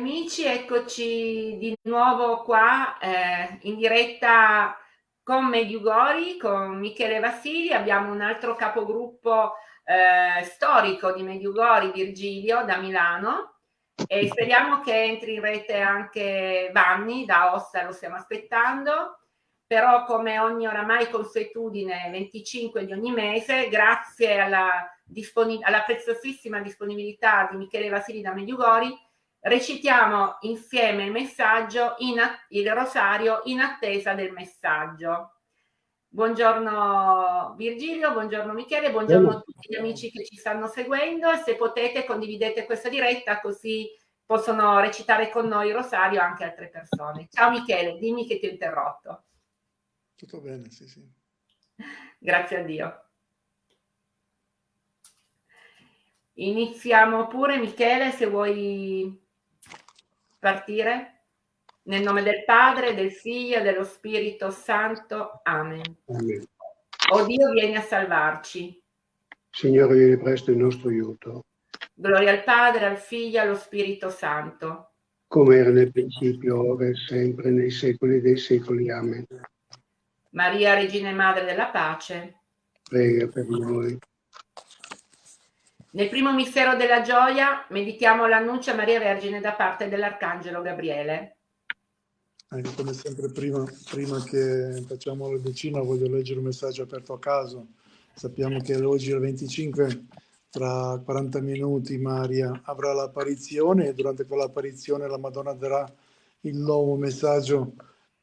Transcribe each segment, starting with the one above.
amici, eccoci di nuovo qua eh, in diretta con Mediugori, con Michele Vassili, abbiamo un altro capogruppo eh, storico di Mediugori, Virgilio, da Milano, e speriamo che entri in rete anche Vanni, da Ossa lo stiamo aspettando, però come ogni oramai consuetudine 25 di ogni mese, grazie alla, alla preziosissima disponibilità di Michele Vassili da Mediugori, recitiamo insieme il messaggio, il rosario in attesa del messaggio. Buongiorno Virgilio, buongiorno Michele, buongiorno a tutti gli amici che ci stanno seguendo e se potete condividete questa diretta così possono recitare con noi il rosario anche altre persone. Ciao Michele, dimmi che ti ho interrotto. Tutto bene, sì, sì. Grazie a Dio. Iniziamo pure Michele se vuoi partire? Nel nome del Padre, del Figlio e dello Spirito Santo. Amen. Amen. O Dio, vieni a salvarci. Signore, vieni presto in nostro aiuto. Gloria al Padre, al Figlio e allo Spirito Santo. Come era nel principio, ora e sempre, nei secoli dei secoli. Amen. Maria, Regina e Madre della Pace. Prega per noi. Nel primo mistero della gioia meditiamo l'annuncio a Maria Vergine da parte dell'Arcangelo Gabriele. Anche come sempre prima, prima che facciamo la decina voglio leggere un messaggio aperto a caso. Sappiamo che oggi il 25, tra 40 minuti Maria avrà l'apparizione e durante quell'apparizione la Madonna darà il nuovo messaggio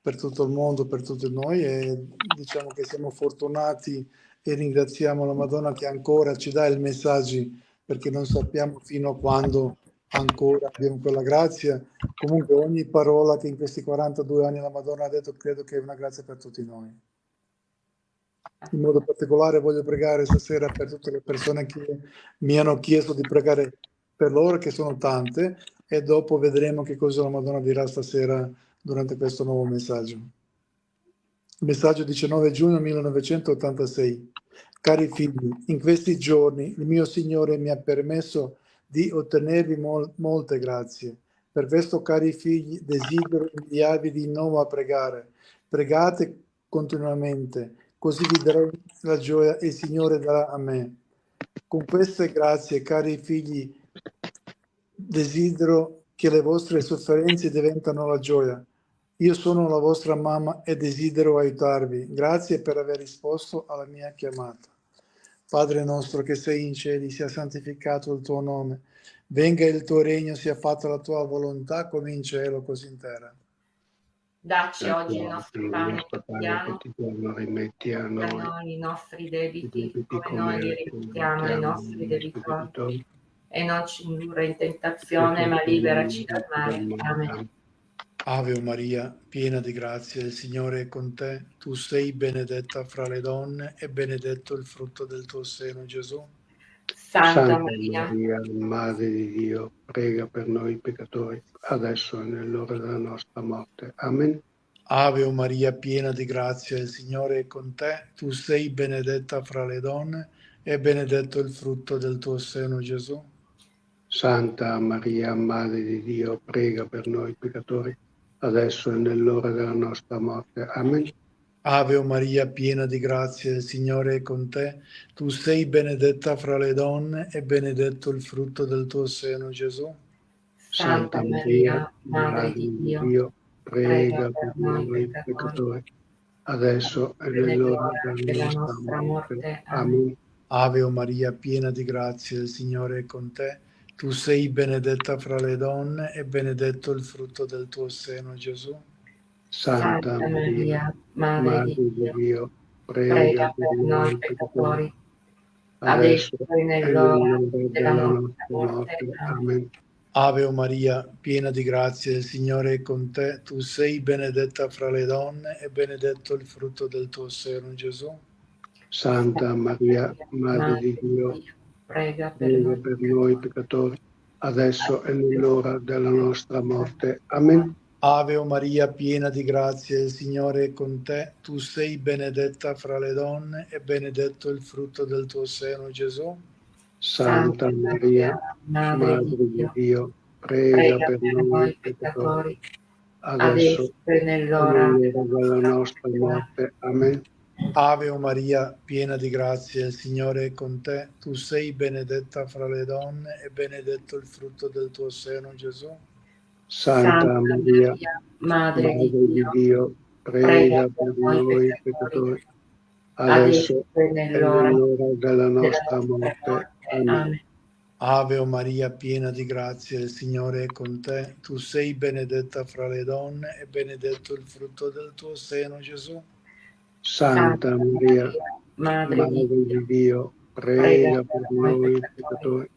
per tutto il mondo, per tutti noi e diciamo che siamo fortunati e ringraziamo la Madonna che ancora ci dà i messaggi perché non sappiamo fino a quando ancora abbiamo quella grazia. Comunque ogni parola che in questi 42 anni la Madonna ha detto credo che è una grazia per tutti noi. In modo particolare voglio pregare stasera per tutte le persone che mi hanno chiesto di pregare per loro, che sono tante, e dopo vedremo che cosa la Madonna dirà stasera durante questo nuovo messaggio. Messaggio 19 giugno 1986. Cari figli, in questi giorni il mio Signore mi ha permesso di ottenervi mol molte grazie. Per questo, cari figli, desidero inviarvi di nuovo a pregare. Pregate continuamente, così vi darò la gioia e il Signore darà a me. Con queste grazie, cari figli, desidero che le vostre sofferenze diventano la gioia. Io sono la vostra mamma e desidero aiutarvi. Grazie per aver risposto alla mia chiamata. Padre nostro che sei in cieli, sia santificato il tuo nome. Venga il tuo regno, sia fatta la tua volontà come in cielo, così in terra. Dacci oggi il nostro pane quotidiano, rimetti a noi i nostri debiti, come noi li rimettiamo ai nostri debitori, e non ci indurre in tentazione, ma liberaci dal male. Amen. Ave Maria, piena di grazia, il Signore è con te. Tu sei benedetta fra le donne e benedetto il frutto del tuo seno, Gesù. Santa, Santa Maria, Maria, Madre di Dio, prega per noi peccatori, adesso e nell'ora della nostra morte. Amen. Ave Maria, piena di grazia, il Signore è con te. Tu sei benedetta fra le donne e benedetto il frutto del tuo seno, Gesù. Santa Maria, Madre di Dio, prega per noi peccatori, adesso e nell'ora della nostra morte. Amen. Ave Maria, piena di grazia, il Signore è con te. Tu sei benedetta fra le donne e benedetto il frutto del tuo seno, Gesù. Santa Maria, Madre di Dio, Dio prega per noi peccatori, adesso e nell'ora della nostra morte. Amen. Ave Maria, piena di grazia, il Signore è con te. Tu sei benedetta fra le donne e benedetto il frutto del tuo seno, Gesù. Santa, Maria, Madre, di Dio, prega, prega per noi peccatori, adesso e nell'ora della nostra morte. Amen. Ave Maria, piena di grazia, il Signore è con te. Tu sei benedetta fra le donne e benedetto il frutto del tuo seno, Gesù. Santa Maria, Madre di Dio, prega per, noi. per noi peccatori, adesso e nell'ora della nostra morte. Amen. Ave Maria, piena di grazia, il Signore è con te. Tu sei benedetta fra le donne e benedetto il frutto del tuo seno, Gesù. Santa Maria, Madre di Dio, prega, per noi peccatori, adesso e nell'ora della nostra morte. Amen. Ave Maria, piena di grazia, il Signore è con te. Tu sei benedetta fra le donne e benedetto il frutto del tuo seno, Gesù. Santa, Santa Maria, Madre, Madre di Dio, prega, per noi peccatori, adesso e nell'ora della nostra morte. Amen. Ave Maria, piena di grazia, il Signore è con te. Tu sei benedetta fra le donne e benedetto il frutto del tuo seno, Gesù. Santa Maria, Madre, Madre di Dio, prega per noi peccatori,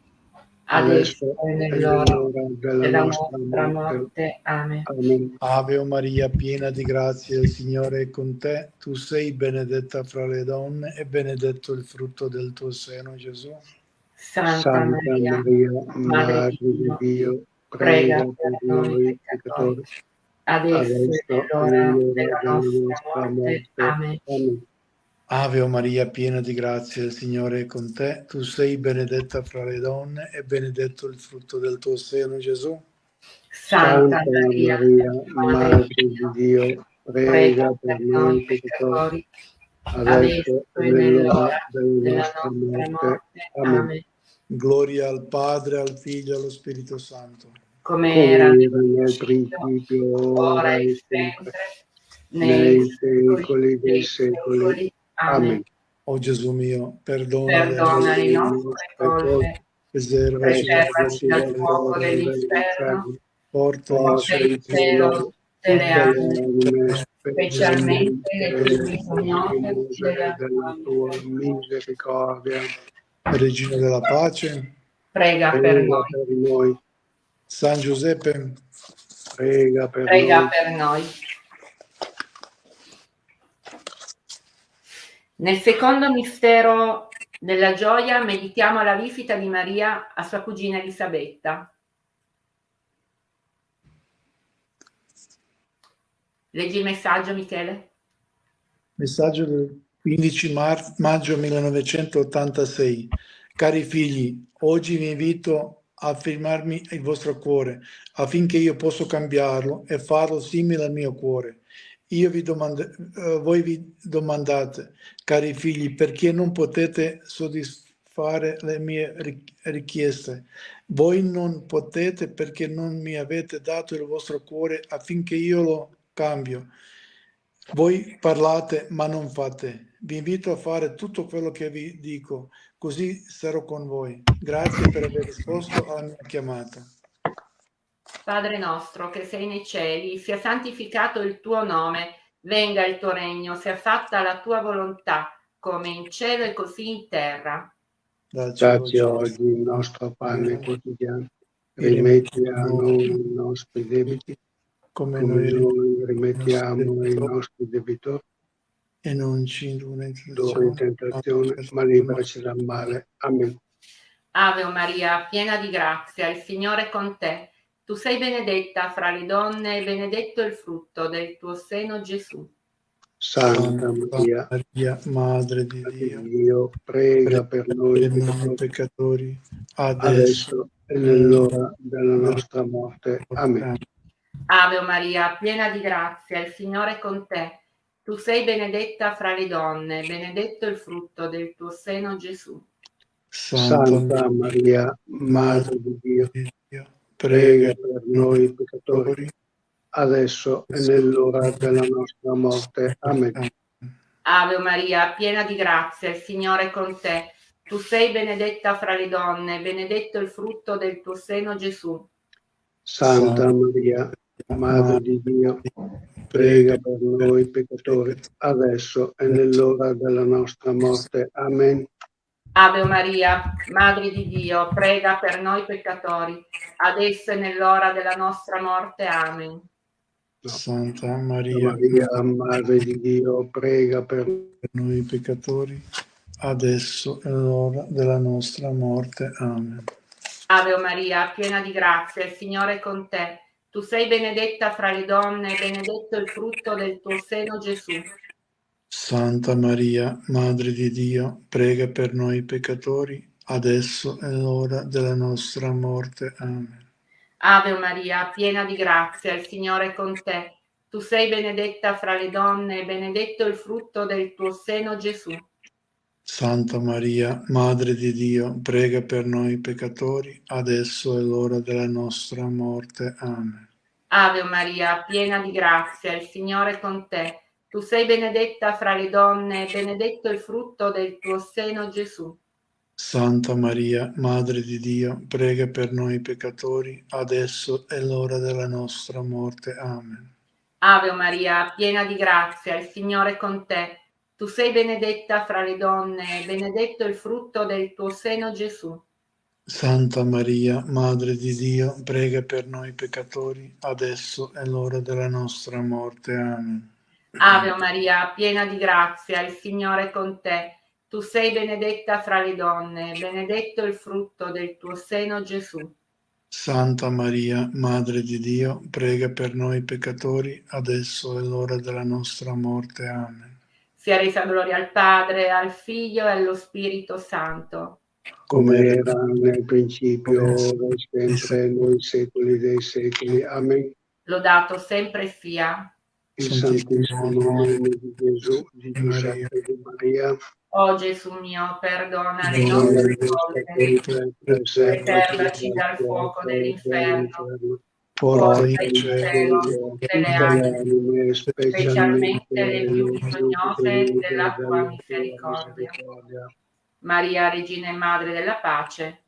adesso e nell'ora della nostra morte. Amen. Amen. Ave Maria, piena di grazia, il Signore è con te. Tu sei benedetta fra le donne e benedetto il frutto del tuo seno, Gesù. Santa, Santa Maria, Maria, Madre di Dio, prega per noi peccatori, adesso e nell'ora della nostra morte. Amen. Ave Maria, piena di grazia, il Signore è con te. Tu sei benedetta fra le donne e benedetto il frutto del tuo seno, Gesù. Santa Maria, Madre di Dio, prega per noi peccatori, adesso e nell'ora della nostra morte. Amen. Gloria al Padre, al Figlio e allo Spirito Santo. Come era nel principio, ora e sempre, nei secoli dei secoli. Amen. O Gesù mio, perdona, perdona le nostre colpe, preservaci dal fuoco dell'inferno, porta il cielo delle anime, specialmente le più bisognose della tua misericordia. Regina della pace, prega per noi. San Giuseppe, prega per prega noi. Per noi. Nel secondo mistero della gioia meditiamo la visita di Maria a sua cugina Elisabetta. Leggi il messaggio, Michele. Messaggio del 15 maggio 1986. Cari figli, oggi vi invito a firmarmi il vostro cuore affinché io possa cambiarlo e farlo simile al mio cuore. Vi uh, voi vi domandate, cari figli, perché non potete soddisfare le mie richieste? Voi non potete perché non mi avete dato il vostro cuore affinché io lo cambio. Voi parlate ma non fate vi invito a fare tutto quello che vi dico, così sarò con voi. Grazie per aver risposto alla mia chiamata. Padre nostro che sei nei cieli, sia santificato il tuo nome, venga il tuo regno, sia fatta la tua volontà, come in cielo e così in terra. Dacci oggi il nostro pane quotidiano, rimetti a noi i nostri debiti, come, noi rimettiamo ai nostri debitori e non ci indurre in tentazione, ma liberaci dal male. Amen. Ave Maria, piena di grazia, il Signore è con te. Tu sei benedetta fra le donne e benedetto il frutto del tuo seno, Gesù. Santa Maria, Maria Madre di Dio, Dio prega per noi peccatori, peccatori adesso e nell'ora della nostra morte. Amen. Ave Maria, piena di grazia, il Signore è con te. Tu sei benedetta fra le donne, benedetto il frutto del tuo seno Gesù. Santa Maria, Madre di Dio, prega per noi peccatori, adesso e nell'ora della nostra morte. Amen. Ave Maria, piena di grazia, il Signore è con te. Tu sei benedetta fra le donne, benedetto il frutto del tuo seno Gesù. Santa Maria, Madre di Dio, prega per noi peccatori, adesso e nell'ora della nostra morte. Amen. Ave Maria, Madre di Dio, prega per noi peccatori, adesso e nell'ora della nostra morte. Amen. Santa Maria, Maria, Madre di Dio, prega per noi peccatori, adesso e nell'ora della nostra morte. Amen. Ave Maria, piena di grazia, il Signore è con te. Tu sei benedetta fra le donne, benedetto il frutto del tuo seno, Gesù. Santa Maria, Madre di Dio, prega per noi peccatori, adesso e l'ora della nostra morte. Amen. Ave Maria, piena di grazia, il Signore è con te. Tu sei benedetta fra le donne e benedetto il frutto del tuo seno, Gesù. Santa Maria, Madre di Dio, prega per noi peccatori, adesso è l'ora della nostra morte. Amen. Ave Maria, piena di grazia, il Signore è con te. Tu sei benedetta fra le donne e benedetto il frutto del tuo seno, Gesù. Santa Maria, Madre di Dio, prega per noi peccatori, adesso è l'ora della nostra morte. Amen. Ave Maria, piena di grazia, il Signore è con te. Tu sei benedetta fra le donne benedetto il frutto del tuo seno, Gesù. Santa Maria, Madre di Dio, prega per noi peccatori, adesso è l'ora della nostra morte. Amen. Ave Maria, piena di grazia, il Signore è con te. Tu sei benedetta fra le donne, benedetto il frutto del tuo seno, Gesù. Santa Maria, Madre di Dio, prega per noi peccatori, adesso è l'ora della nostra morte. Amen. Sia resa gloria al Padre, al Figlio e allo Spirito Santo come era nel principio, ora e sempre, nei secoli dei secoli. Amen. Lodato sempre sia il Santissimo nome di Gesù, di Giuseppe e di Maria. O Gesù mio, perdona le nostre colpe, preservaci dal fuoco dell'inferno, le anime, specialmente le più bisognose della tua misericordia. Maria, Regina e Madre della Pace,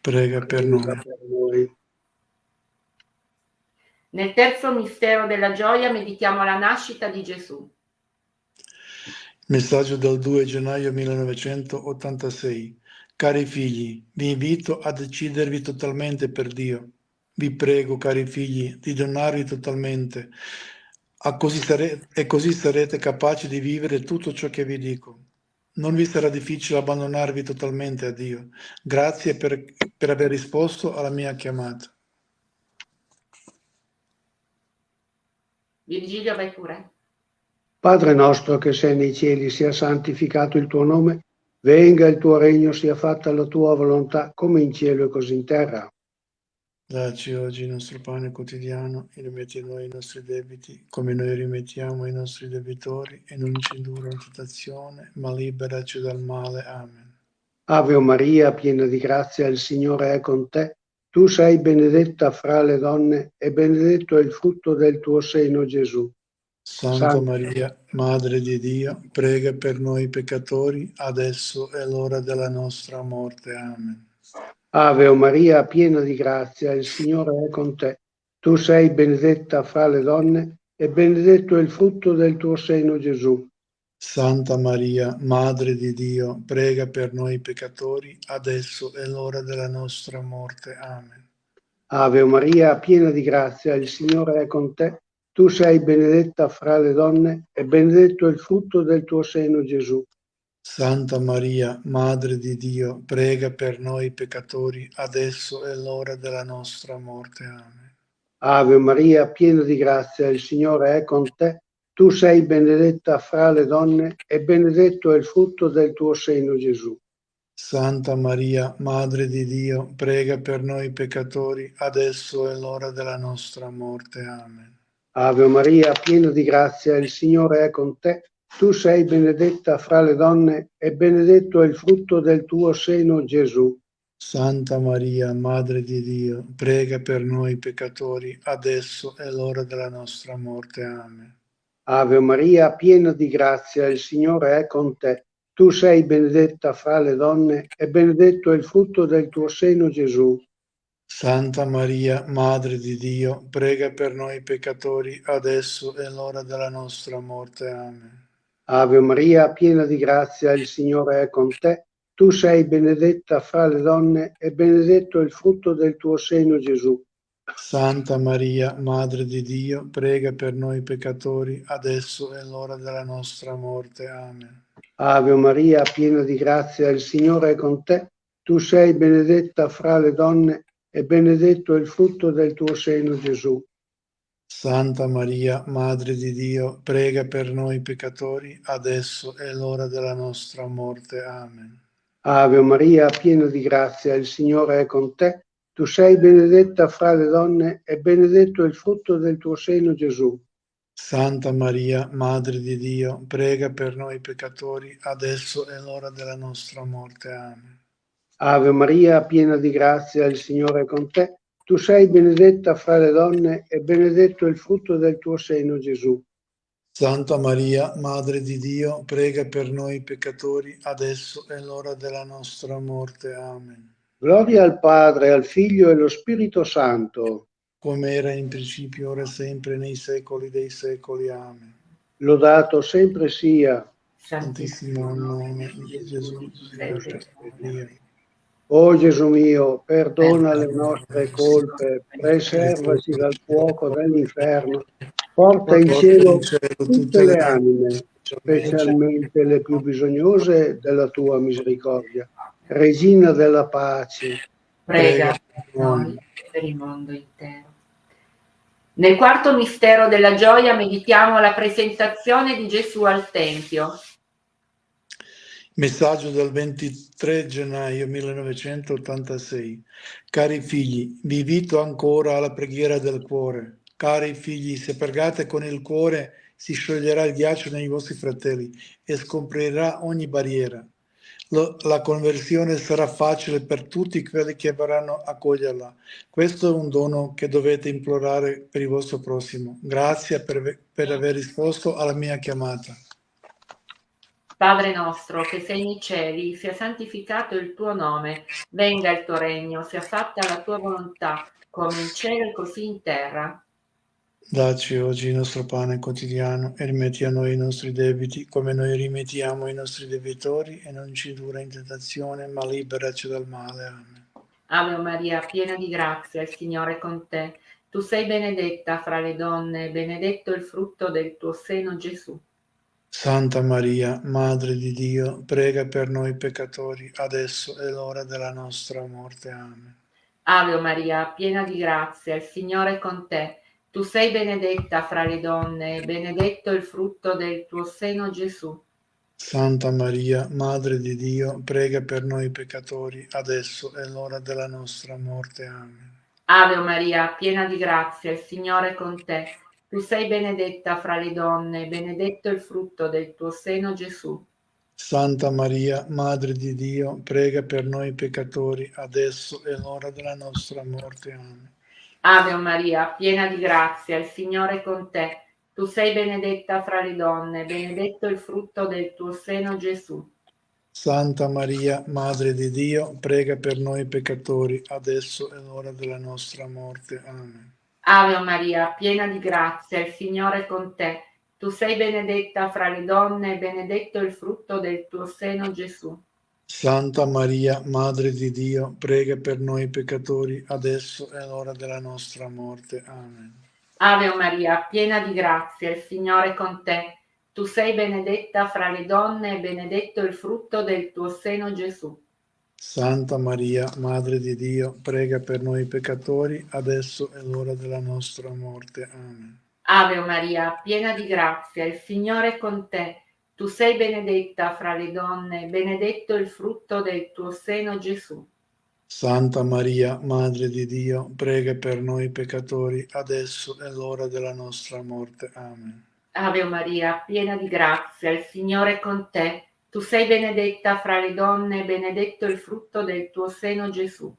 prega per noi. Nel terzo mistero della gioia meditiamo la nascita di Gesù. Messaggio del 2 gennaio 1986. Cari figli, vi invito a decidervi totalmente per Dio. Vi prego, cari figli, di donarvi totalmente così sarete, e così sarete capaci di vivere tutto ciò che vi dico non vi sarà difficile abbandonarvi totalmente a Dio. Grazie per, per aver risposto alla mia chiamata. Virgilio, vai pure. Padre nostro che sei nei cieli, sia santificato il tuo nome, venga il tuo regno, sia fatta la tua volontà, come in cielo e così in terra. Dacci oggi il nostro pane quotidiano e rimetti a noi i nostri debiti, come noi rimettiamo ai nostri debitori, e non ci indurre in tentazione, ma liberaci dal male. Amen. Ave Maria, piena di grazia, il Signore è con te. Tu sei benedetta fra le donne, e benedetto è il frutto del tuo seno, Gesù. Santa, Santa Maria, Madre di Dio, prega per noi peccatori, adesso è l'ora della nostra morte. Amen. Ave o Maria, piena di grazia, il Signore è con te. Tu sei benedetta fra le donne e benedetto è il frutto del tuo seno, Gesù. Santa Maria, Madre di Dio, prega per noi peccatori, adesso è l'ora della nostra morte. Amen. Ave o Maria, piena di grazia, il Signore è con te. Tu sei benedetta fra le donne e benedetto è il frutto del tuo seno, Gesù. Santa Maria, Madre di Dio, prega per noi peccatori, adesso è l'ora della nostra morte. Amen. Ave Maria, piena di grazia, il Signore è con te. Tu sei benedetta fra le donne e benedetto è il frutto del tuo seno, Gesù. Santa Maria, Madre di Dio, prega per noi peccatori, adesso è l'ora della nostra morte. Amen. Ave Maria, piena di grazia, il Signore è con te. Tu sei benedetta fra le donne e benedetto è il frutto del tuo seno, Gesù. Santa Maria, Madre di Dio, prega per noi peccatori, adesso è l'ora della nostra morte. Amen. Ave Maria, piena di grazia, il Signore è con te. Tu sei benedetta fra le donne e benedetto è il frutto del tuo seno, Gesù. Santa Maria, Madre di Dio, prega per noi peccatori, adesso è l'ora della nostra morte. Amen. Ave Maria, piena di grazia, il Signore è con te. Tu sei benedetta fra le donne e benedetto il frutto del tuo seno, Gesù. Santa Maria, Madre di Dio, prega per noi peccatori, adesso è l'ora della nostra morte. Amen. Ave Maria, piena di grazia, il Signore è con te. Tu sei benedetta fra le donne e benedetto il frutto del tuo seno, Gesù. Santa Maria, Madre di Dio, prega per noi peccatori, adesso è l'ora della nostra morte. Amen. Ave Maria, piena di grazia, il Signore è con te. Tu sei benedetta fra le donne e benedetto è il frutto del tuo seno, Gesù. Santa Maria, Madre di Dio, prega per noi peccatori, adesso è l'ora della nostra morte. Amen. Ave Maria, piena di grazia, il Signore è con te. Tu sei benedetta fra le donne e benedetto il frutto del tuo seno, Gesù. Santa Maria, Madre di Dio, prega per noi peccatori, adesso è l'ora della nostra morte. Amen. Gloria al Padre, al Figlio e allo Spirito Santo. Come era in principio, ora e sempre, nei secoli dei secoli. Amen. Lodato sempre sia. Santissimo nome di Gesù. O Gesù mio, perdona le nostre colpe, preservaci dal fuoco dell'inferno, porta in cielo tutte le anime, specialmente le più bisognose della tua misericordia. Regina della pace, prega per noi per il mondo intero. Nel quarto mistero della gioia meditiamo la presentazione di Gesù al Tempio. Messaggio del 23 gennaio 1986. Cari figli, vi invito ancora alla preghiera del cuore. Cari figli, se pregate con il cuore si scioglierà il ghiaccio nei vostri fratelli e scomprirà ogni barriera la conversione sarà facile per tutti quelli che vorranno accoglierla. Questo è un dono che dovete implorare per il vostro prossimo. Grazie per, per aver risposto alla mia chiamata. Padre nostro che sei nei cieli, sia santificato il tuo nome, venga il tuo regno, sia fatta la tua volontà, come in cielo e così in terra. Dacci oggi il nostro pane quotidiano e rimetti a noi i nostri debiti come noi rimettiamo i nostri debitori e non ci dura in tentazione ma liberaci dal male. Amen. Ave Maria, piena di grazia, il Signore è con te. Tu sei benedetta fra le donne e benedetto il frutto del tuo seno Gesù. Santa Maria, Madre di Dio, prega per noi peccatori, adesso è l'ora della nostra morte. Amen. Ave Maria, piena di grazia, il Signore è con te. Tu sei benedetta fra le donne, e benedetto il frutto del tuo seno Gesù. Santa Maria, Madre di Dio, prega per noi peccatori, adesso è l'ora della nostra morte. Amen. Ave Maria, piena di grazia, il Signore è con te. Tu sei benedetta fra le donne, benedetto il frutto del tuo seno Gesù. Santa Maria, Madre di Dio, prega per noi peccatori, adesso è l'ora della nostra morte. Amen. Ave Maria, piena di grazia, il Signore è con te. Tu sei benedetta fra le donne, benedetto il frutto del tuo seno Gesù. Santa Maria, Madre di Dio, prega per noi peccatori, adesso è l'ora della nostra morte. Amen. Ave Maria, piena di grazia, il Signore è con te. Tu sei benedetta fra le donne, benedetto il frutto del tuo seno Gesù. Santa Maria, Madre di Dio, prega per noi peccatori, adesso è l'ora della nostra morte. Amen. Ave Maria, piena di grazia, il Signore è con te. Tu sei benedetta fra le donne e benedetto il frutto del tuo seno Gesù. Santa Maria, Madre di Dio, prega per noi peccatori, adesso è l'ora della nostra morte. Amen. Ave Maria, piena di grazia, il Signore è con te. Tu sei benedetta fra le donne, benedetto il frutto del tuo seno Gesù. Santa Maria, Madre di Dio, prega per noi peccatori, adesso è l'ora della nostra morte. Amen. Ave Maria, piena di grazia, il Signore è con te. Tu sei benedetta fra le donne, benedetto il frutto del tuo seno Gesù.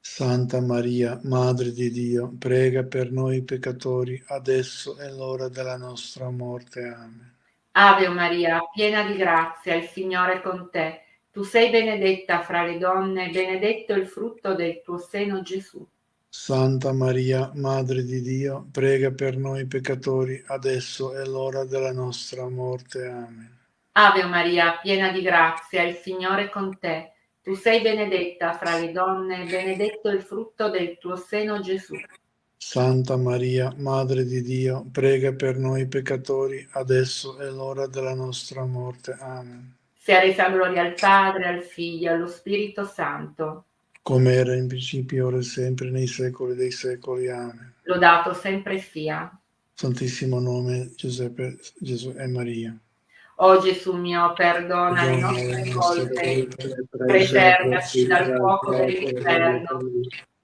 Santa Maria, Madre di Dio, prega per noi peccatori, adesso è l'ora della nostra morte. Amen. Ave Maria, piena di grazia, il Signore è con te. Tu sei benedetta fra le donne, benedetto il frutto del tuo seno Gesù. Santa Maria, Madre di Dio, prega per noi peccatori, adesso è l'ora della nostra morte. Amen. Ave Maria, piena di grazia, il Signore è con te. Tu sei benedetta fra le donne, benedetto il frutto del tuo seno Gesù. Santa Maria, Madre di Dio, prega per noi peccatori, adesso è l'ora della nostra morte. Amen. Sia resa gloria al Padre, al Figlio allo Spirito Santo. Come era in principio, ora e sempre, nei secoli dei secoli. Amen. Lodato sempre sia. Santissimo nome Giuseppe, Gesù e Maria. O Gesù mio, perdona le nostre colpe, preservaci dal fuoco dell'inferno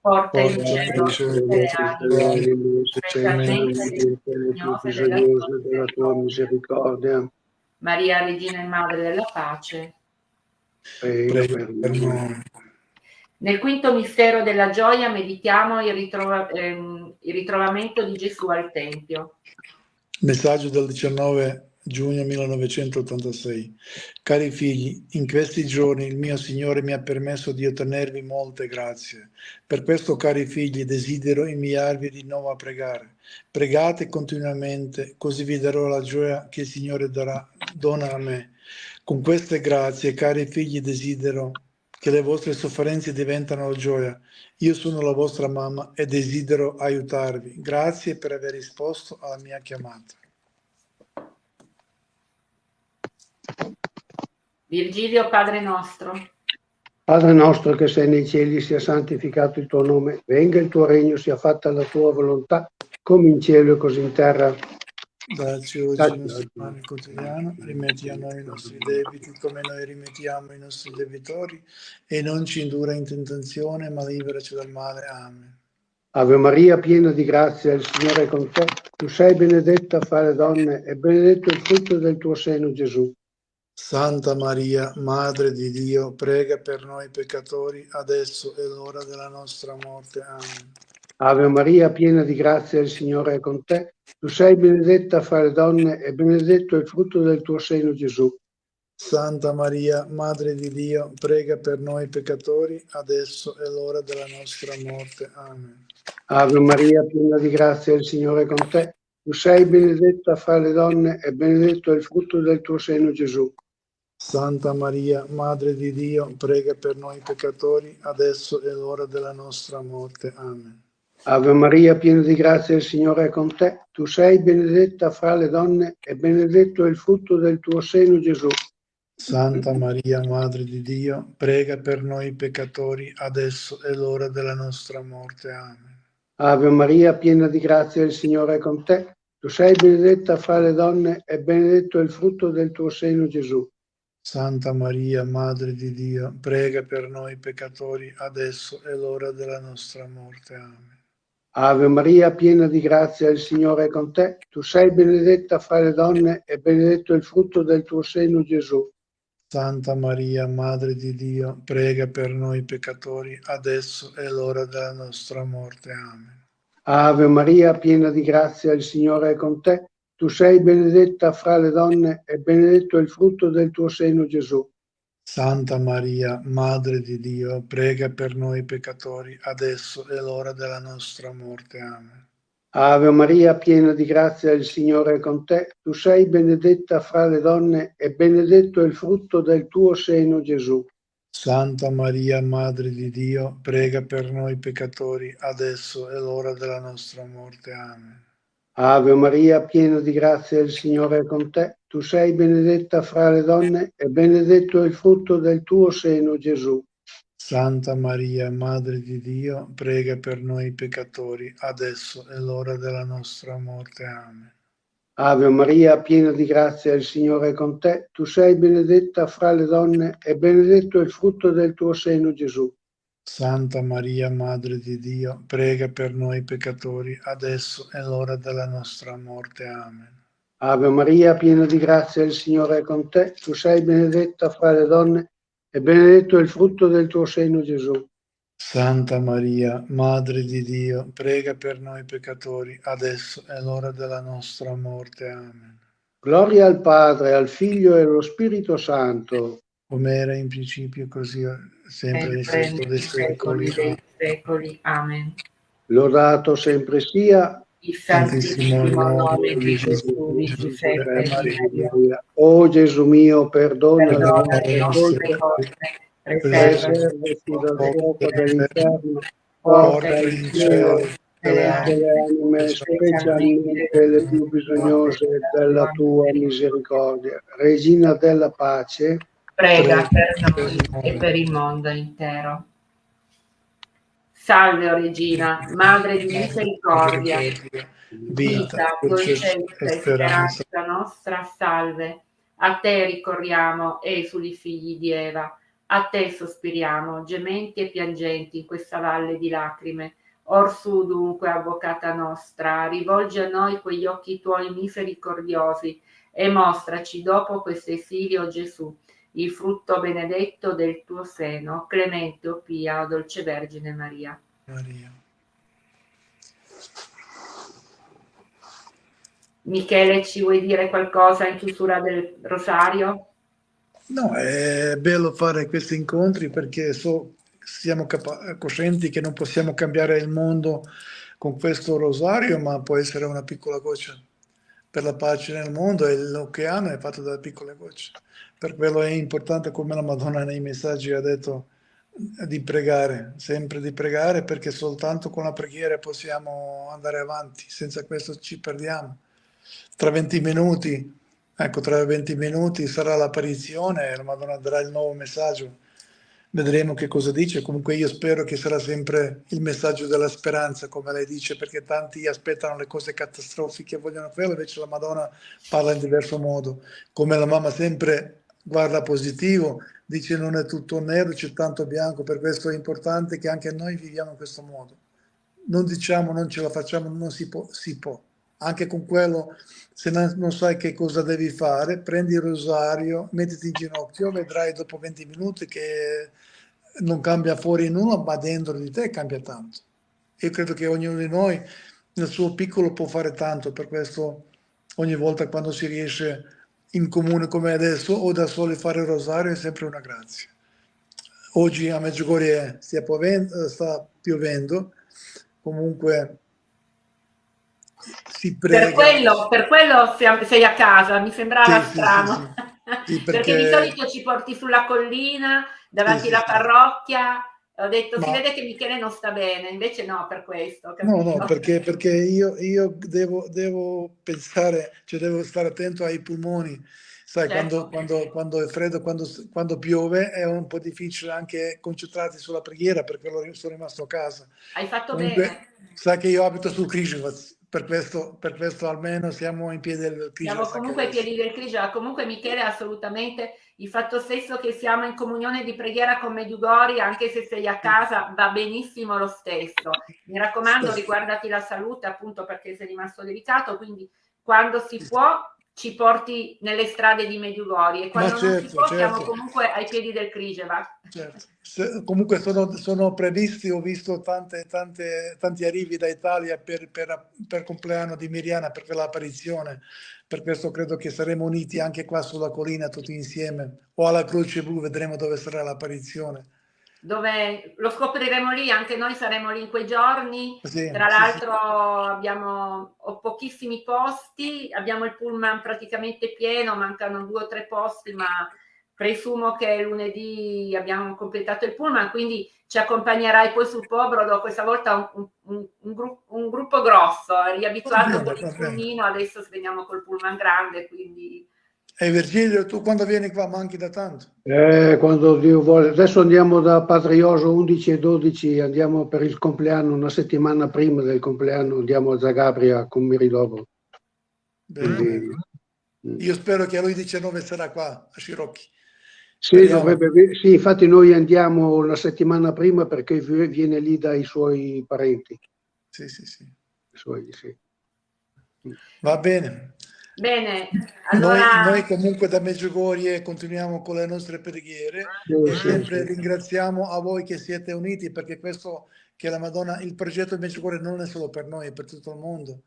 porta in cielo tutte le anime, specialmente le bisognose della tua misericordia. Maria, Regina e Madre della Pace, prega per noi. Nel quinto mistero della gioia meditiamo il, ritrova, ehm, il ritrovamento di Gesù al Tempio. Messaggio del 19 giugno 1986. Cari figli, in questi giorni il mio Signore mi ha permesso di ottenervi molte grazie. Per questo, cari figli, desidero inviarvi di nuovo a pregare. Pregate continuamente, così vi darò la gioia che il Signore darà, dona a me. Con queste grazie, cari figli, desidero che le vostre sofferenze diventano gioia. Io sono la vostra mamma e desidero aiutarvi. Grazie per aver risposto alla mia chiamata. Virgilio, Padre nostro. Padre nostro che sei nei cieli, sia santificato il tuo nome, venga il tuo regno, sia fatta la tua volontà, come in cielo e così in terra. Dacci oggi il nostro pane quotidiano, rimetti a noi i nostri debiti come noi rimettiamo i nostri debitori e non ci indura in tentazione, ma liberaci dal male. Amen. Ave Maria, piena di grazia, il Signore è con te. Tu sei benedetta fra le donne e benedetto il frutto del tuo seno, Gesù. Santa Maria, Madre di Dio, prega per noi peccatori, adesso è l'ora della nostra morte. Amen. Ave Maria, piena di grazia, il Signore è con te. Tu sei benedetta fra le donne e benedetto il frutto del tuo seno, Gesù. Santa Maria, Madre di Dio, prega per noi peccatori, adesso è l'ora della nostra morte. Amen. Ave Maria, piena di grazia, il Signore è con te. Tu sei benedetta fra le donne e benedetto il frutto del tuo seno, Gesù. Santa Maria, Madre di Dio, prega per noi peccatori, adesso è l'ora della nostra morte. Amen. Ave Maria, piena di grazia, il Signore è con te. Tu sei benedetta fra le donne e benedetto è il frutto del tuo seno, Gesù. Santa Maria, Madre di Dio, prega per noi peccatori, adesso è l'ora della nostra morte. Amen. Ave Maria, piena di grazia, il Signore è con te. Tu sei benedetta fra le donne e benedetto è il frutto del tuo seno, Gesù. Santa Maria, Madre di Dio, prega per noi peccatori, adesso è l'ora della nostra morte. Amen. Ave Maria, piena di grazia, il Signore è con te. Tu sei benedetta fra le donne e benedetto il frutto del tuo seno, Gesù. Santa Maria, Madre di Dio, prega per noi peccatori, adesso è l'ora della nostra morte. Amen. Ave Maria, piena di grazia, il Signore è con te. Tu sei benedetta fra le donne e benedetto il frutto del tuo seno, Gesù. Santa Maria, Madre di Dio, prega per noi peccatori, adesso è l'ora della nostra morte. Amen. Ave Maria, piena di grazia, il Signore è con te. Tu sei benedetta fra le donne e benedetto è il frutto del tuo seno, Gesù. Santa Maria, Madre di Dio, prega per noi peccatori, adesso è l'ora della nostra morte. Amen. Ave Maria, piena di grazia, il Signore è con te. Tu sei benedetta fra le donne e benedetto è il frutto del tuo seno, Gesù. Santa Maria, Madre di Dio, prega per noi peccatori, adesso è l'ora della nostra morte. Amen. Ave Maria, piena di grazia, il Signore è con te. Tu sei benedetta fra le donne e benedetto è il frutto del tuo seno, Gesù. Santa Maria, Madre di Dio, prega per noi peccatori, adesso è l'ora della nostra morte. Amen. Ave Maria, piena di grazia, il Signore è con te. Tu sei benedetta fra le donne e benedetto è il frutto del tuo seno, Gesù. Santa Maria, Madre di Dio, prega per noi peccatori, adesso è l'ora della nostra morte. Amen. Gloria al Padre, al Figlio e allo Spirito Santo. Come era in principio, così sempre nei secoli dei secoli. secoli. Amen. Lodato sempre sia il santissimo nome di Gesù di Giuseppe O Gesù mio, perdona le nostre cose, preservaci dal fuoco dell'inferno, porta in cielo le anime, specialmente le più bisognose della tua misericordia. Regina della pace, prega per noi e per il mondo intero. Salve, o Regina, Madre di misericordia, vita, dolcezza e speranza nostra, salve. A te ricorriamo, esuli figli di Eva, A te sospiriamo, gementi e piangenti in questa valle di lacrime. Orsù dunque, avvocata nostra, rivolgi a noi quegli occhi tuoi misericordiosi e mostraci dopo questo esilio Gesù, il frutto benedetto del tuo seno, clemente o pia, dolce Vergine Maria. Maria. Michele, ci vuoi dire qualcosa in chiusura del rosario? No, è bello fare questi incontri perché so, siamo coscienti che non possiamo cambiare il mondo con questo rosario, ma può essere una piccola goccia per la pace nel mondo e l'oceano è fatto da piccole gocce. Per quello è importante, come la Madonna nei messaggi ha detto, di pregare, sempre di pregare, perché soltanto con la preghiera possiamo andare avanti, senza questo ci perdiamo. Tra 20 minuti, ecco, tra 20 minuti sarà l'apparizione e la Madonna darà il nuovo messaggio vedremo che cosa dice. Comunque io spero che sarà sempre il messaggio della speranza, come lei dice, perché tanti aspettano le cose catastrofiche, vogliono quello, invece la Madonna parla in diverso modo. Come la mamma sempre guarda positivo, dice non è tutto nero, c'è tanto bianco, per questo è importante che anche noi viviamo in questo modo. Non diciamo non ce la facciamo, non si può, si può. Anche con quello, se non sai che cosa devi fare, prendi il rosario, mettiti in ginocchio, vedrai dopo 20 minuti che non cambia fuori nulla, ma dentro di te cambia tanto. Io credo che ognuno di noi nel suo piccolo può fare tanto, per questo ogni volta quando si riesce in comune come adesso o da soli fare il rosario è sempre una grazia. Oggi a Medjugorje sta piovendo, comunque si prega. Per quello, per quello sei a casa, mi sembrava sì, strano. Sì, sì, perché... perché... di solito ci porti sulla collina, davanti alla parrocchia, ho detto Ma... si vede che Michele non sta bene, invece no per questo. Capito? No, no, perché, perché io, io devo, devo, pensare, cioè devo stare attento ai polmoni. Sai, certo. quando, quando, quando, è freddo, quando, quando, piove è un po' difficile anche concentrarsi sulla preghiera, perché sono rimasto a casa. Hai fatto Comunque, bene. Sai che io abito sul Križevac, per questo, per questo almeno siamo in piedi del Križevac. Siamo comunque ai piedi del Križevac. Comunque Michele assolutamente il fatto stesso che siamo in comunione di preghiera con Medjugorje, anche se sei a casa, va benissimo lo stesso. Mi raccomando, riguardati la salute, appunto perché sei rimasto delicato, quindi quando si può ci porti nelle strade di Medjugorje e quando certo, non può certo. siamo comunque ai piedi del Križevac. Certo. Se, comunque sono, sono, previsti, ho visto tante, tante, tanti arrivi da Italia per, per, per compleanno di Miriana, per l'apparizione per questo credo che saremo uniti anche qua sulla collina tutti insieme o alla Croce Blu, vedremo dove sarà l'apparizione. Dove lo scopriremo lì, anche noi saremo lì in quei giorni. Sì, Tra l'altro sì, sì. abbiamo pochissimi posti, abbiamo il pullman praticamente pieno, mancano due o tre posti, ma presumo che lunedì abbiamo completato il pullman, quindi ci accompagnerai poi sul Pobrodo, questa volta un, un, un, gru un gruppo grosso, riabituato con il pullmino, adesso veniamo col pullman grande, quindi... E Virgilio, tu quando vieni qua manchi da tanto? Eh, quando Dio vuole. Adesso andiamo da Patrioso 11 e 12, andiamo per il compleanno, una settimana prima del compleanno, andiamo a Zagabria con Mirilovo. Quindi... Io spero che a lui 19 sarà qua, a Scirocchi. Sì, dovrebbe, sì, infatti noi andiamo la settimana prima perché viene lì dai suoi parenti. Sì, sì, sì. Suoi, sì. Va bene. Bene, allora... noi, noi, comunque da Meggiugorie continuiamo con le nostre preghiere sì, e sì, sempre sì. ringraziamo a voi che siete uniti perché questo che la Madonna, il progetto di Meggiugorie non è solo per noi, è per tutto il mondo.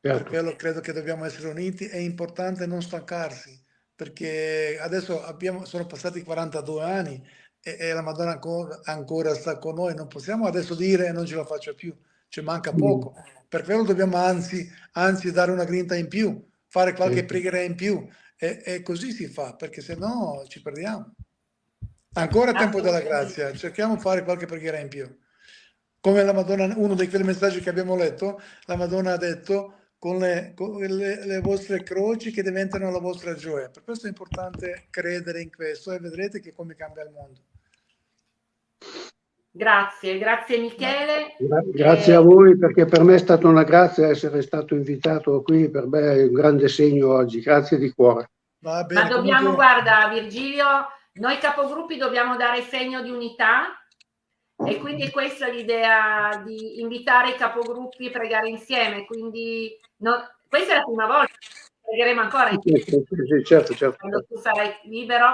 Certo. Per quello credo che dobbiamo essere uniti, è importante non stancarsi perché adesso abbiamo, sono passati 42 anni e, e la Madonna ancora, ancora, sta con noi, non possiamo adesso dire non ce la faccio più, ci manca mm. poco. Per quello dobbiamo anzi, anzi dare una grinta in più, fare qualche sì. preghiera in più e, e, così si fa, perché se no ci perdiamo. Ancora tempo della grazia, cerchiamo di fare qualche preghiera in più. Come la Madonna, uno dei quei messaggi che abbiamo letto, la Madonna ha detto con, le, con le, le, vostre croci che diventano la vostra gioia. Per questo è importante credere in questo e vedrete che come cambia il mondo. Grazie, grazie Michele. grazie a voi perché per me è stata una grazia essere stato invitato qui, per me è un grande segno oggi, grazie di cuore. Bene, Ma dobbiamo, comunque... guarda Virgilio, noi capogruppi dobbiamo dare segno di unità e quindi questa è l'idea di invitare i capogruppi a pregare insieme, quindi no, questa è la prima volta, pregheremo ancora insieme. Sì, certo, certo. Quando tu sarai libero,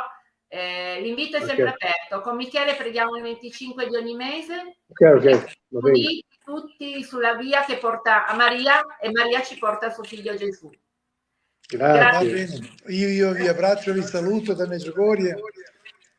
eh, l'invito è sempre okay. aperto. Con Michele preghiamo il 25 di ogni mese. Ok, ok. Tutti, tutti sulla via che porta a Maria e Maria ci porta a suo figlio Gesù. Grazie. Io, io, vi abbraccio, vi saluto da Meggiugorie.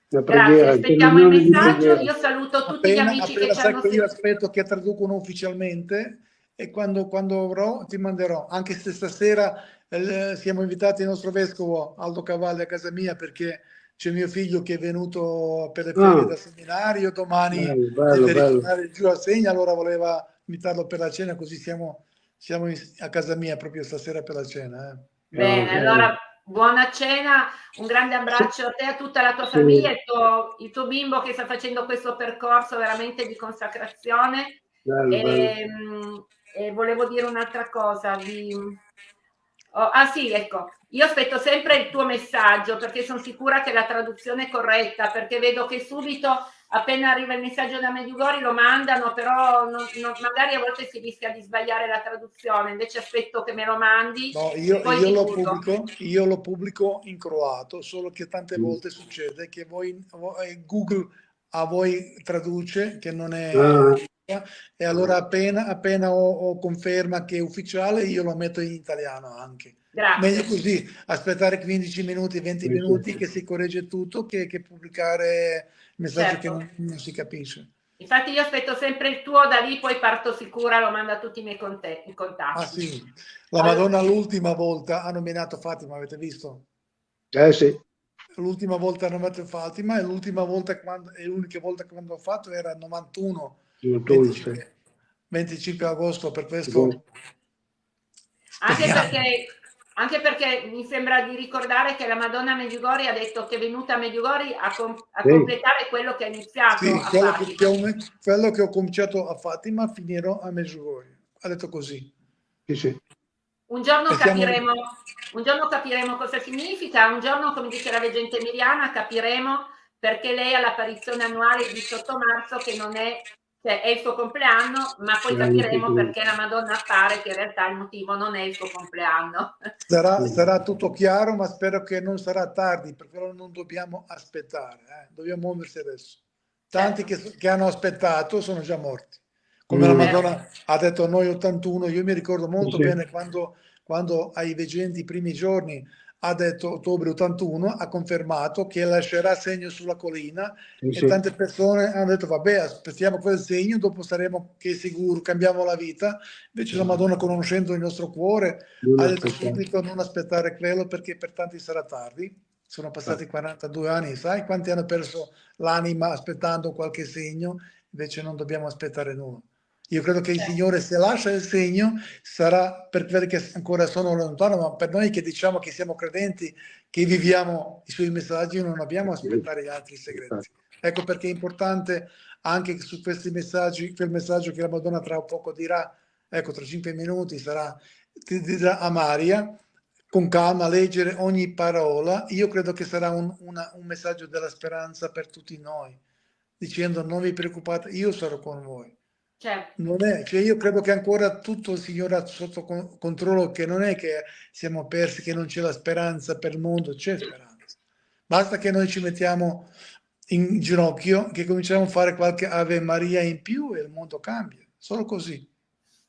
Grazie, aspettiamo il messaggio. Io saluto tutti appena, gli amici che ci hanno Io aspetto che traducono ufficialmente e quando, quando avrò ti manderò. Anche se stasera eh, siamo invitati il nostro vescovo Aldo Cavalli a casa mia perché c'è mio figlio che è venuto per le ferie ah. da seminario, domani bello, deve ritornare giù a Segna, allora voleva invitarlo per la cena, così siamo, siamo in, a casa mia proprio stasera per la cena. Eh. Bene, allora buona cena, un grande abbraccio a te a tutta la tua famiglia, il tuo, il tuo, bimbo che sta facendo questo percorso veramente di consacrazione. Bello, e, bello. e, volevo dire un'altra cosa. Vi... Oh, ah sì, ecco, io aspetto sempre il tuo messaggio perché sono sicura che la traduzione è corretta, perché vedo che subito appena arriva il messaggio da Mediugori lo mandano, però non, non, magari a volte si rischia di sbagliare la traduzione, invece aspetto che me lo mandi. No, io, io, lo pubblico, io, lo pubblico, in croato, solo che tante mm. volte succede che voi, Google a voi traduce, che non è... Mm. E allora appena, appena ho, ho conferma che è ufficiale, io lo metto in italiano anche. Grazie. Meglio così, aspettare 15 minuti, 20 minuti che si corregge tutto che, che pubblicare messaggi certo. che non, non, si capisce. Infatti io aspetto sempre il tuo, da lì poi parto sicura, lo mando a tutti i miei contatti. Ah sì, la Madonna l'ultima volta ha nominato Fatima, avete visto? Eh sì. L'ultima volta ha nominato Fatima e l'ultima volta, quando, e l'unica volta che l'ho fatto era 91, 25, 25, agosto, per questo... Anche perché anche perché mi sembra di ricordare che la Madonna Medjugorje ha detto che è venuta a Medjugorje a, com a sì. completare quello che ha iniziato sì, quello che, che, ho, quello, che ho, cominciato a Fatima finirò a Medjugorje. Ha detto così. Sì, sì. Un, giorno capiremo, un giorno capiremo cosa significa un giorno come dice la leggenda emiliana capiremo perché lei ha l'apparizione annuale il 18 marzo che non è cioè è il suo compleanno, ma poi capiremo perché la Madonna appare che in realtà il motivo non è il suo compleanno. Sarà, sarà tutto chiaro, ma spero che non sarà tardi, perché non dobbiamo aspettare, eh? dobbiamo muoversi adesso. Tanti certo. che, che, hanno aspettato sono già morti. Come mm. la Madonna ha detto a noi 81, io mi ricordo molto sì. bene quando, quando ai veggenti i primi giorni ha detto ottobre 81, ha confermato che lascerà segno sulla collina sì, e sì. tante persone hanno detto vabbè aspettiamo quel segno, dopo saremo che sicuro, cambiamo la vita. Invece la Madonna conoscendo il nostro cuore non ha detto subito non aspettare quello perché per tanti sarà tardi. Sono passati 42 anni, sai quanti hanno perso l'anima aspettando qualche segno? Invece non dobbiamo aspettare nulla. Io credo che il Signore se lascia il segno sarà per quelli che ancora sono lontano, ma per noi che diciamo che siamo credenti, che viviamo i suoi messaggi, non dobbiamo aspettare gli altri segreti. Ecco perché è importante anche su questi messaggi, quel messaggio che la Madonna tra poco dirà, ecco tra cinque minuti sarà, ti dirà a Maria, con calma leggere ogni parola, io credo che sarà un, una, un messaggio della speranza per tutti noi, dicendo non vi preoccupate, io sarò con voi Certo. Non è, cioè io credo che ancora tutto il Signore ha sotto controllo, che non è che siamo persi, che non c'è la speranza per il mondo, c'è speranza. Basta che noi ci mettiamo in ginocchio, che cominciamo a fare qualche Ave Maria in più e il mondo cambia, solo così.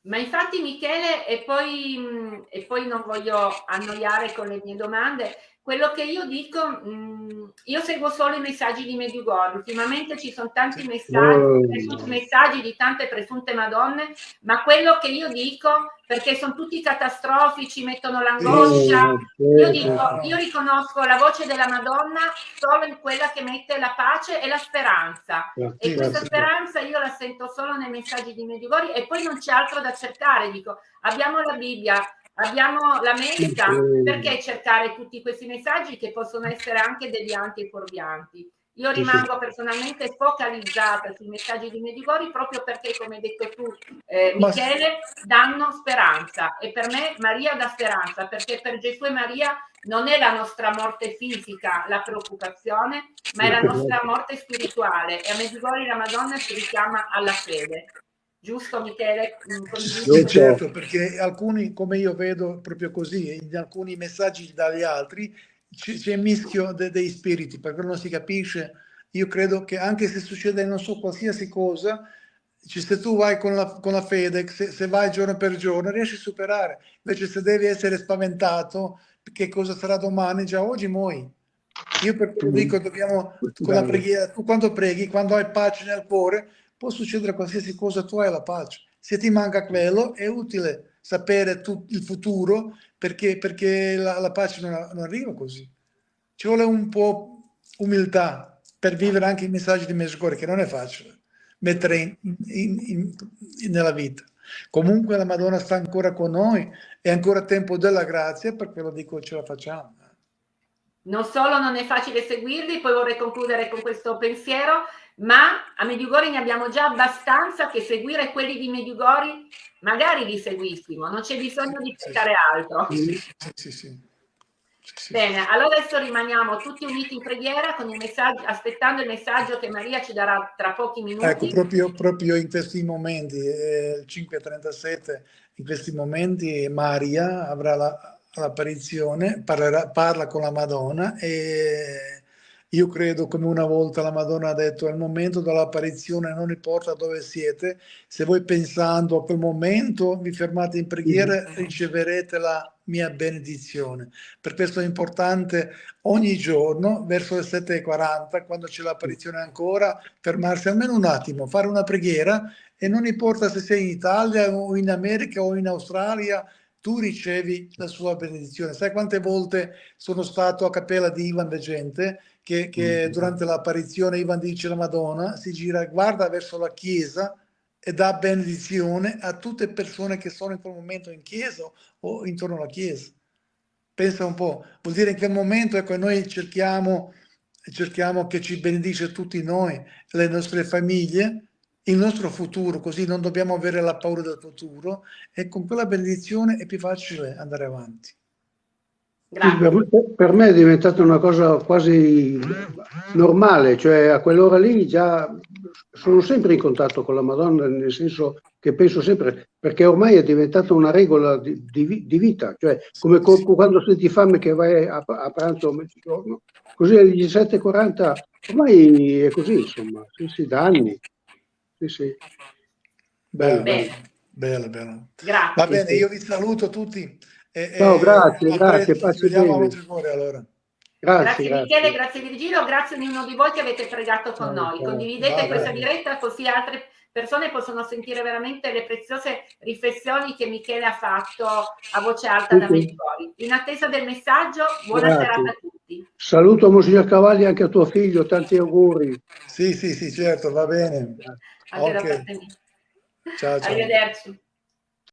Ma infatti Michele, e poi, e poi non voglio annoiare con le mie domande, quello che io dico, mh, io seguo solo i messaggi di Medjugorje, ultimamente ci sono tanti messaggi, oh. messaggi di tante presunte madonne, ma quello che io dico, perché sono tutti catastrofici, mettono l'angoscia, io dico, io riconosco la voce della Madonna solo in quella che mette la pace e la speranza, e questa speranza io la sento solo nei messaggi di Medjugorje e poi non c'è altro da cercare, dico, abbiamo la Bibbia, Abbiamo la messa, perché cercare tutti questi messaggi che possono essere anche devianti e fuorvianti? Io rimango personalmente focalizzata sui messaggi di Medjugorje proprio perché, come hai detto tu, eh, Michele, danno speranza. E per me Maria dà speranza, perché per Gesù e Maria non è la nostra morte fisica la preoccupazione, ma è la nostra morte spirituale. E a Medjugorje la Madonna si richiama alla fede. Giusto Michele? Sì, certo, perché alcuni, come io vedo proprio così, in alcuni messaggi dagli altri, c'è mischio de, dei spiriti, perché non si capisce. Io credo che anche se succede, non so, qualsiasi cosa, se tu vai con la, con la fede, se, se, vai giorno per giorno, riesci a superare. Invece se devi essere spaventato, che cosa sarà domani, già oggi muoio. Io per quello dico, dobbiamo, con la preghiera, tu quando preghi, quando hai pace nel cuore, può succedere qualsiasi cosa, tu hai la pace. Se ti manca quello, è utile sapere tu, il futuro, perché, perché la, la, pace non, non, arriva così. Ci vuole un po' umiltà per vivere anche i messaggi di Mescore, che non è facile mettere in, in, in, nella vita. Comunque la Madonna sta ancora con noi, è ancora tempo della grazia, perché lo dico ce la facciamo. Non solo non è facile seguirli, poi vorrei concludere con questo pensiero, ma a Mediugori ne abbiamo già abbastanza che seguire quelli di Mediugori magari li seguissimo, non c'è bisogno di cercare altro. Sì, sì, sì. Bene, allora adesso rimaniamo tutti uniti in preghiera con il messaggio, aspettando il messaggio che Maria ci darà tra pochi minuti. Ecco, proprio, proprio in questi momenti, eh, 5.37, in questi momenti Maria avrà l'apparizione, la, parla con la Madonna e io credo come una volta la Madonna ha detto, al momento dell'apparizione non importa dove siete, se voi pensando a quel momento vi fermate in preghiera riceverete la mia benedizione. Per questo è importante ogni giorno, verso le 7.40, quando c'è l'apparizione ancora, fermarsi almeno un attimo, fare una preghiera e non importa se sei in Italia o in America o in Australia, tu ricevi la sua benedizione. Sai quante volte sono stato a Cappella di Ivan de Gente che, che mm. durante l'apparizione Ivan dice la Madonna, si gira, guarda verso la chiesa e dà benedizione a tutte le persone che sono in quel momento in chiesa o intorno alla chiesa. Pensa un po', vuol dire in quel momento ecco, noi cerchiamo, cerchiamo che ci benedice tutti noi, le nostre famiglie, il nostro futuro, così non dobbiamo avere la paura del futuro e con quella benedizione è più facile andare avanti. Per, per, me è diventata una cosa quasi normale, cioè a quell'ora lì già sono sempre in contatto con la Madonna, nel senso che penso sempre, perché ormai è diventata una regola di, di, di vita, cioè come quando senti fame che vai a, a pranzo a mezzogiorno, così alle 17.40, ormai è così, insomma, sì, sì, da anni. Sì, sì. Bello, bello, bello. bello. Grazie. Va bene, io vi saluto tutti. E, no, grazie, e grazie. Ci vediamo a cuore allora. Grazie, grazie, Michele, grazie Virgilio, grazie a ognuno di voi che avete pregato con noi. Condividete Va questa bene. diretta così altre persone possono sentire veramente le preziose riflessioni che Michele ha fatto a voce alta da Medjugorje. In attesa del messaggio, buona grazie. serata a tutti. Saluto Monsignor Cavalli anche a tuo figlio, tanti auguri. Sì, sì, sì, certo, va bene. Anche okay. Ciao, ciao. Arrivederci.